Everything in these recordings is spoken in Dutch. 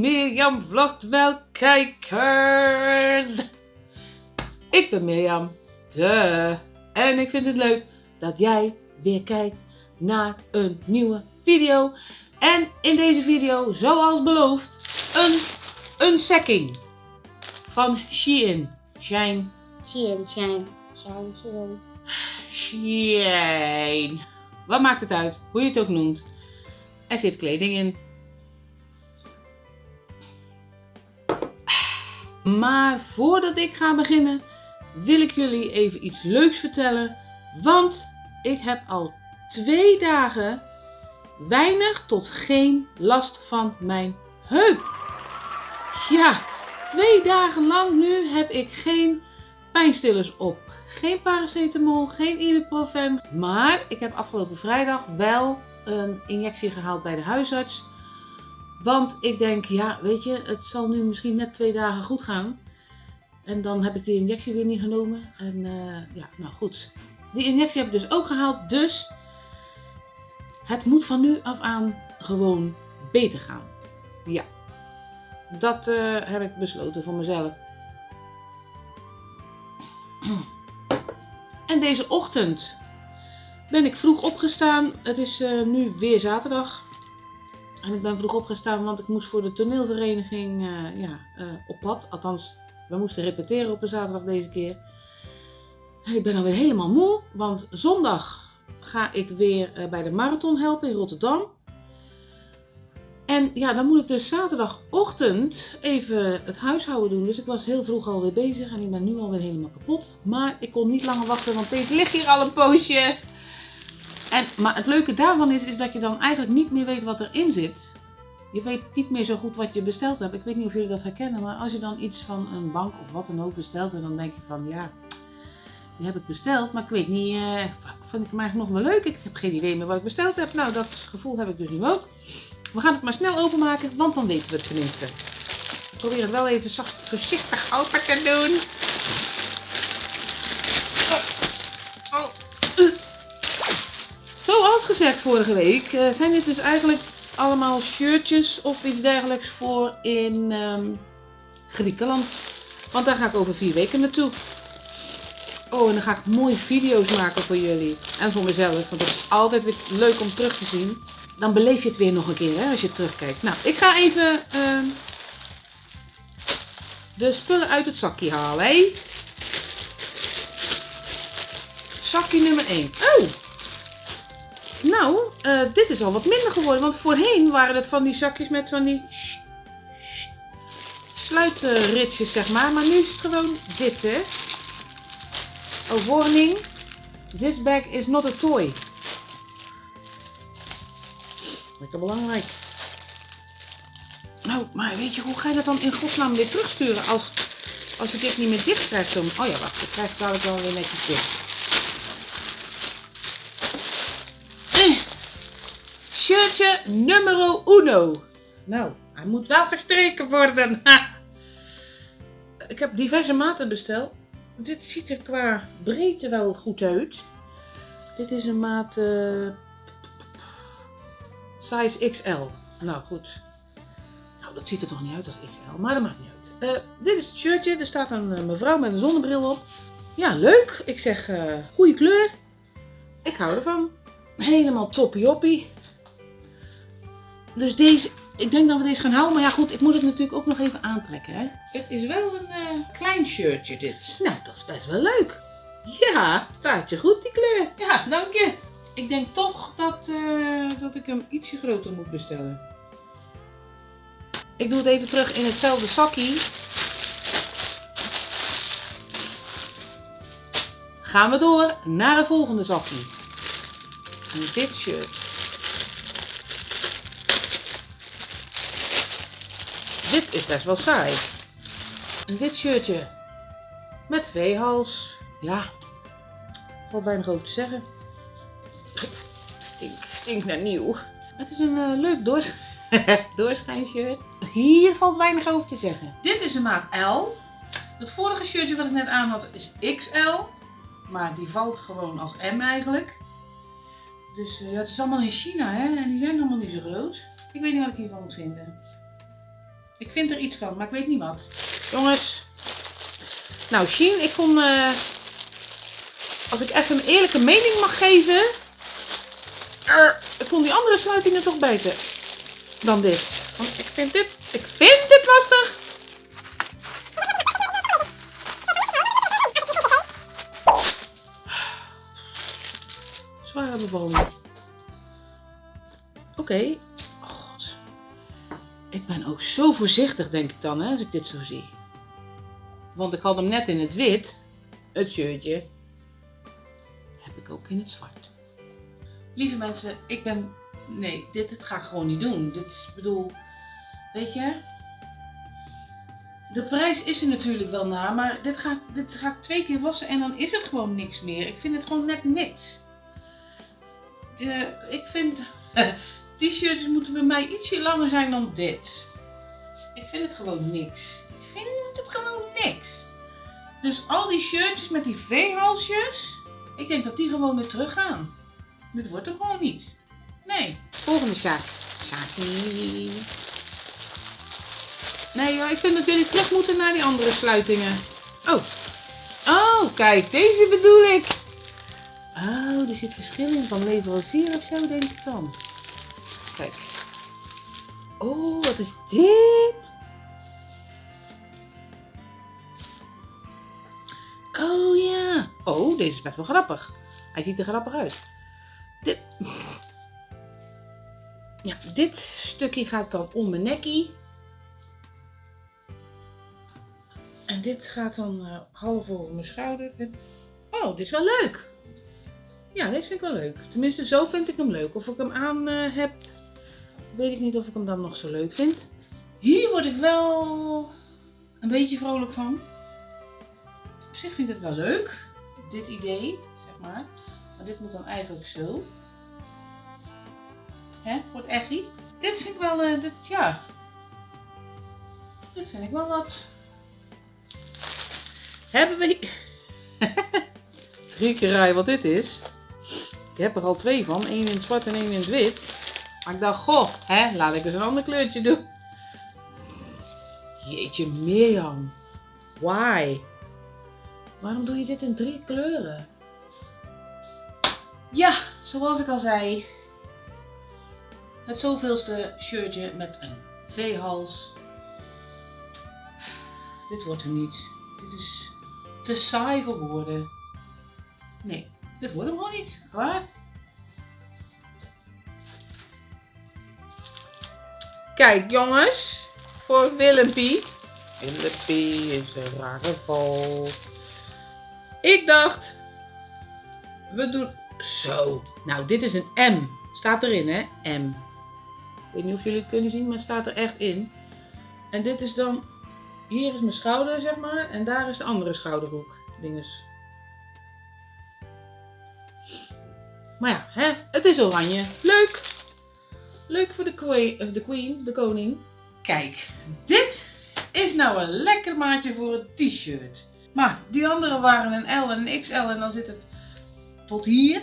Mirjam vlogt wel kijkers. Ik ben Mirjam, de. En ik vind het leuk dat jij weer kijkt naar een nieuwe video. En in deze video, zoals beloofd, een unsacking van Shein. Shein. Shein, Shein, Shein, Shein. Shein. Wat maakt het uit, hoe je het ook noemt. Er zit kleding in. Maar voordat ik ga beginnen, wil ik jullie even iets leuks vertellen. Want ik heb al twee dagen weinig tot geen last van mijn heup. Ja, twee dagen lang nu heb ik geen pijnstillers op. Geen paracetamol, geen ibuprofen. Maar ik heb afgelopen vrijdag wel een injectie gehaald bij de huisarts. Want ik denk, ja, weet je, het zal nu misschien net twee dagen goed gaan. En dan heb ik die injectie weer niet genomen. En eh, ja, nou goed. Die injectie heb ik dus ook gehaald. Dus het moet van nu af aan gewoon beter gaan. Ja, dat eh, heb ik besloten voor mezelf. En deze ochtend ben ik vroeg opgestaan. Het is eh, nu weer zaterdag. En ik ben vroeg opgestaan, want ik moest voor de toneelvereniging eh, ja, eh, op pad. Althans, we moesten repeteren op een zaterdag deze keer. En ik ben alweer helemaal moe, want zondag ga ik weer eh, bij de marathon helpen in Rotterdam. En ja, dan moet ik dus zaterdagochtend even het huishouden doen. Dus ik was heel vroeg alweer bezig en ik ben nu alweer helemaal kapot. Maar ik kon niet langer wachten, want Peter ligt hier al een poosje. En, maar het leuke daarvan is, is dat je dan eigenlijk niet meer weet wat erin zit. Je weet niet meer zo goed wat je besteld hebt. Ik weet niet of jullie dat herkennen, maar als je dan iets van een bank of wat dan ook bestelt, en dan denk je van ja, die heb ik besteld, maar ik weet niet, uh, vind ik hem eigenlijk nog wel leuk? Ik heb geen idee meer wat ik besteld heb. Nou, dat gevoel heb ik dus nu ook. We gaan het maar snel openmaken, want dan weten we het tenminste. Ik probeer het wel even zacht, voorzichtig open te doen. gezegd vorige week, eh, zijn dit dus eigenlijk allemaal shirtjes of iets dergelijks voor in ehm, Griekenland. Want daar ga ik over vier weken naartoe. Oh, en dan ga ik mooie video's maken voor jullie. En voor mezelf, want dat is altijd weer leuk om terug te zien. Dan beleef je het weer nog een keer, hè, als je terugkijkt. Nou, ik ga even ehm, de spullen uit het zakje halen, hè. Zakje nummer 1. Oh, nou, eh, dit is al wat minder geworden. Want voorheen waren het van die zakjes met van die sluitritjes, zeg maar. Maar nu is het gewoon dit, hè. Oh, warning. This bag is not a toy. Lekker belangrijk. Nou, maar weet je, hoe ga je dat dan in godsnaam weer terugsturen als, als ik dit niet meer dicht krijg Dan? Oh ja, wacht, ik krijg het dadelijk wel weer netjes dicht. Shirtje nummer uno. Nou, hij moet wel gestreken worden. Ik heb diverse maten besteld. Dit ziet er qua breedte wel goed uit. Dit is een maat eh, size XL. Nou goed. Nou, dat ziet er toch niet uit als XL, maar dat maakt niet uit. Eh, dit is het shirtje. Er staat een eh, mevrouw met een zonnebril op. Ja, leuk. Ik zeg, uh, goede kleur. Ik hou ervan. Helemaal toppie-oppie. Dus deze, ik denk dat we deze gaan houden. Maar ja goed, ik moet het natuurlijk ook nog even aantrekken. Hè? Het is wel een eh, klein shirtje dit. Nou, dat is best wel leuk. Ja, staat je goed die kleur. Ja, dank je. Ik denk toch dat, eh, dat ik hem ietsje groter moet bestellen. Ik doe het even terug in hetzelfde zakje. Gaan we door naar het volgende zakje. En dit shirt. Dit is best wel saai. Een wit shirtje. Met veehals. Ja, valt weinig over te zeggen. Stink, stink naar nieuw. Het is een eh, leuk doors doorschijnshirt. Hier valt weinig over te zeggen. Dit is een maat L. Het vorige shirtje wat ik net aan had is XL. Maar die valt gewoon als M eigenlijk. Dus uh, het is allemaal in China hè. En die zijn allemaal niet zo groot. Ik weet niet wat ik hiervan moet vinden. Ik vind er iets van, maar ik weet niet wat. Jongens. Nou, Sheen, ik vond... eh, als ik even een eerlijke mening mag geven... ik vond die andere sluitingen toch beter dan dit. Want ik vind dit... Ik vind dit lastig. Zware bevalling. Oké. Ik ben ook zo voorzichtig, denk ik dan, hè, als ik dit zo zie. Want ik had hem net in het wit, het shirtje. Heb ik ook in het zwart. Lieve mensen, ik ben... Nee, dit, dit ga ik gewoon niet doen. Dit, is- bedoel... Weet je? De prijs is er natuurlijk wel naar, maar dit ga, dit ga ik twee keer wassen en dan is het gewoon niks meer. Ik vind het gewoon net niks. Eh, ik vind... T-shirts moeten bij mij ietsje langer zijn dan dit. Ik vind het gewoon niks. Ik vind het gewoon niks. Dus al die shirtjes met die V-halsjes, ik denk dat die gewoon weer teruggaan. Dit wordt er gewoon niet. Nee. Volgende zaak. Nee joh, ik vind dat jullie terug moeten naar die andere sluitingen. Oh. Oh, kijk, deze bedoel ik. Oh, er zit verschil in van leverancier of zo, denk ik dan. Kijk. Oh, wat is dit? Oh ja. Oh, deze is best wel grappig. Hij ziet er grappig uit. Dit. Ja, dit stukje gaat dan om mijn nekkie. En dit gaat dan eh, half over mijn schouder. Oh, dit is wel leuk. Ja, deze vind ik wel leuk. Tenminste, zo vind ik hem leuk. Of ik hem aan eh, heb, weet ik niet of ik hem dan nog zo leuk vind. Hier word ik wel een beetje vrolijk van. Op zich vind ik het wel leuk, dit idee, zeg maar. Maar dit moet dan eigenlijk zo. Hè, wordt echi. Dit vind ik wel, eh, dit, ja. Dit vind ik wel wat. Hebben we... Drie keer rij wat dit is. Ik heb er al twee van. één in zwart en één in het wit. Maar ik dacht, goh, hè, laat ik eens een ander kleurtje doen. Jeetje, Mirjam. Why? Waarom doe je dit in drie kleuren? Ja, zoals ik al zei. Het zoveelste shirtje met een V-hals. Dit wordt er niet. Dit is te saai voor woorden. Nee, dit wordt hem gewoon niet. Klaar. Kijk jongens, voor Willempie. Willempie is een rare val. Ik dacht, we doen zo. Nou, dit is een M. Staat erin, hè? M. Ik weet niet of jullie het kunnen zien, maar het staat er echt in. En dit is dan, hier is mijn schouder, zeg maar, en daar is de andere schouderhoek. Dinges. Maar ja, hè? het is oranje. Leuk. Leuk voor de queen, de queen, de koning. Kijk, dit is nou een lekker maatje voor een t-shirt. Maar die andere waren een L en een XL en dan zit het tot hier.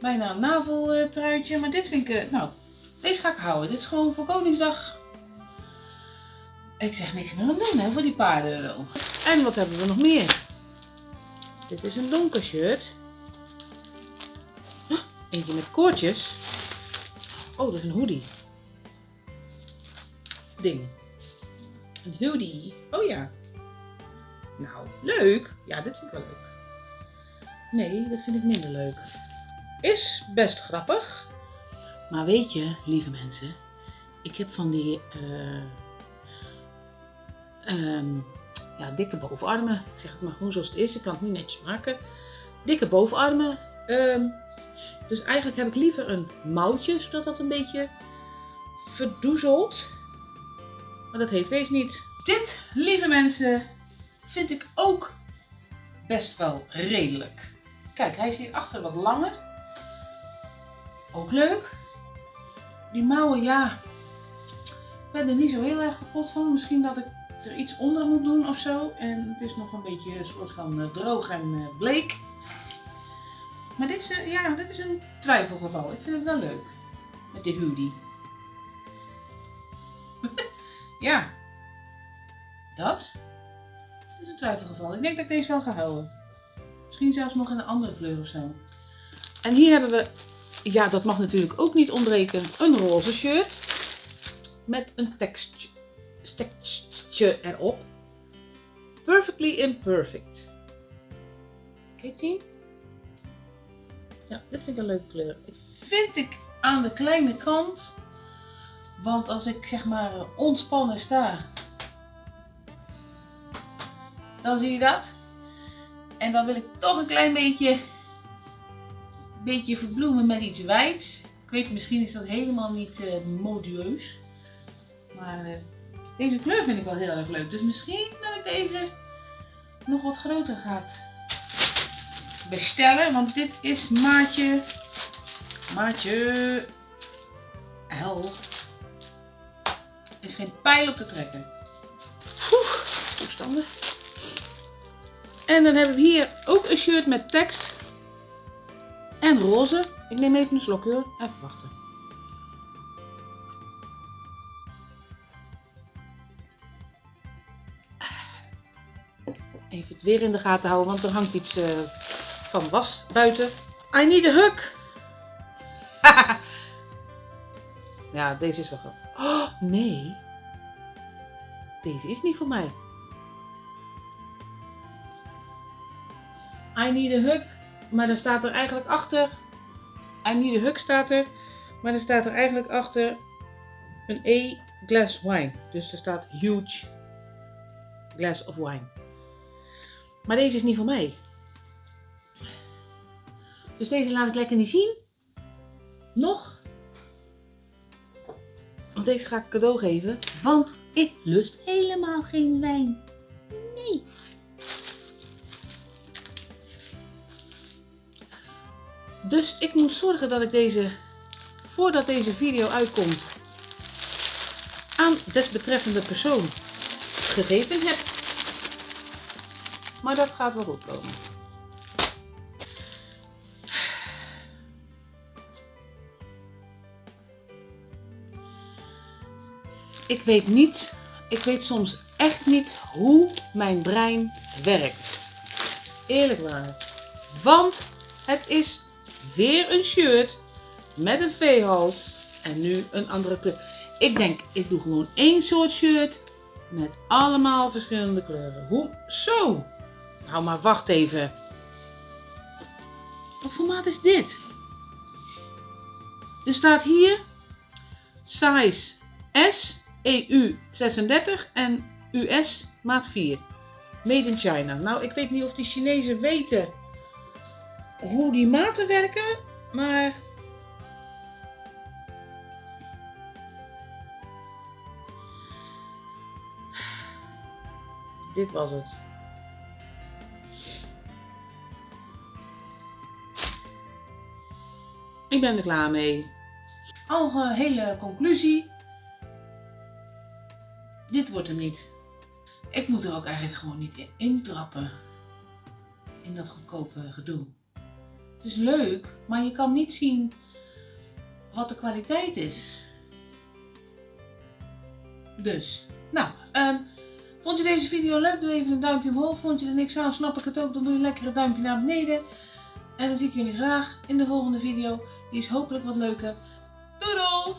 Bijna een naveltruitje. Maar dit vind ik, eh, nou, deze ga ik houden. Dit is gewoon voor Koningsdag. Ik zeg niks meer aan doen hè, voor die paar euro. En wat hebben we nog meer? Dit is een donker shirt. Eentje met koordjes. Oh, dat is een hoodie. Ding. Een hoodie. Oh ja. Nou, leuk. Ja, dit vind ik wel leuk. Nee, dat vind ik minder leuk. Is best grappig. Maar weet je, lieve mensen, ik heb van die eh, ehm, ja, dikke bovenarmen. Ik zeg het maar gewoon zoals het is. Ik kan het niet netjes maken. Dikke bovenarmen. Ehm, dus eigenlijk heb ik liever een mouwtje, zodat dat een beetje verdoezelt. Maar dat heeft deze niet. Dit, lieve mensen, vind ik ook best wel redelijk. Kijk, hij is hier achter wat langer. Ook leuk. Die mouwen, ja. Ik ben er niet zo heel erg kapot van. Misschien dat ik er iets onder moet doen of zo. En het is nog een beetje een soort van eh, droog en eh, bleek. Maar is, eh, ja, dit is een twijfelgeval. Ik vind het wel leuk. Met de hoodie. Ja. Dat is een twijfelgeval. Ik denk dat ik deze wel ga houden. Misschien zelfs nog in een andere kleur of zo. En hier hebben we, ja dat mag natuurlijk ook niet ontbreken, een roze shirt. Met een tekstje erop. Perfectly imperfect. Kijk die? Ja, dit vind ik een leuke kleur. Vind ik aan de kleine kant. Want als ik zeg maar ontspannen sta. Dan zie je dat. En dan wil ik toch een klein beetje, beetje verbloemen met iets wijds. Ik weet, misschien is dat helemaal niet uh, modieus. Maar uh, deze kleur vind ik wel heel erg leuk. Dus misschien dat ik deze nog wat groter ga bestellen. Want dit is maatje, maatje L. is geen pijl op te trekken. Oeh, toestanden. En dan hebben we hier ook een shirt met tekst. En roze. Ik neem even een slokje hoor. Even wachten. Even het weer in de gaten houden, want er hangt iets uh, van was buiten. I need a hug. ja, deze is wel grappig. Oh, nee. Deze is niet voor mij. I need a hug. Maar dan staat er eigenlijk achter. I need a hug staat er. Maar dan staat er eigenlijk achter een E glass wine. Dus er staat huge glass of wine. Maar deze is niet voor mij. Dus deze laat ik lekker niet zien. Nog. Want deze ga ik cadeau geven. Want ik lust helemaal geen wijn. Nee. Dus ik moet zorgen dat ik deze, voordat deze video uitkomt, aan desbetreffende persoon gegeven heb. Maar dat gaat wel goed komen. Ik weet niet, ik weet soms echt niet hoe mijn brein werkt. Eerlijk waar. Want het is weer een shirt met een V-hals en nu een andere kleur. Ik denk, ik doe gewoon één soort shirt met allemaal verschillende kleuren. Hoe? Zo! Nou, maar wacht even. Wat formaat is dit? Er staat hier size S, EU 36 en US maat 4. Made in China. Nou, ik weet niet of die Chinezen weten hoe die maten werken, maar dit was het. Ik ben er klaar mee. Algehele conclusie. Dit wordt hem niet. Ik moet er ook eigenlijk gewoon niet in intrappen. In dat goedkope gedoe. Het is leuk, maar je kan niet zien wat de kwaliteit is. Dus, nou, um, vond je deze video leuk? Doe even een duimpje omhoog. Vond je er niks aan, snap ik het ook, dan doe je lekker een duimpje naar beneden. En dan zie ik jullie graag in de volgende video. Die is hopelijk wat leuker. Doedels!